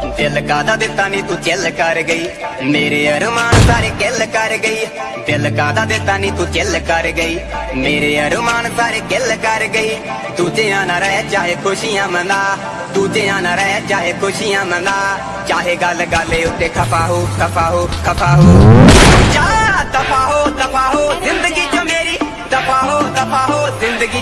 दिल का दा दिता नी तू चिल कर गई। मेरे अरमान सारे किल कर गई। दिल का दा दिता नी तू चिल कर गई। मेरे अरमान सारे किल कर गई। तुझे आना रह, चाहे खुशियाँ मना। तुझे आना रह, चाहे खुशियाँ मना। चाहे गल गाले उते खफा हो खफा हो खफा हो। जा, दफ़ा हो दफ़ा हो, ज़िंदगी जो मेरी। दफ़ा हो दफ़ा हो, ज़िंदगी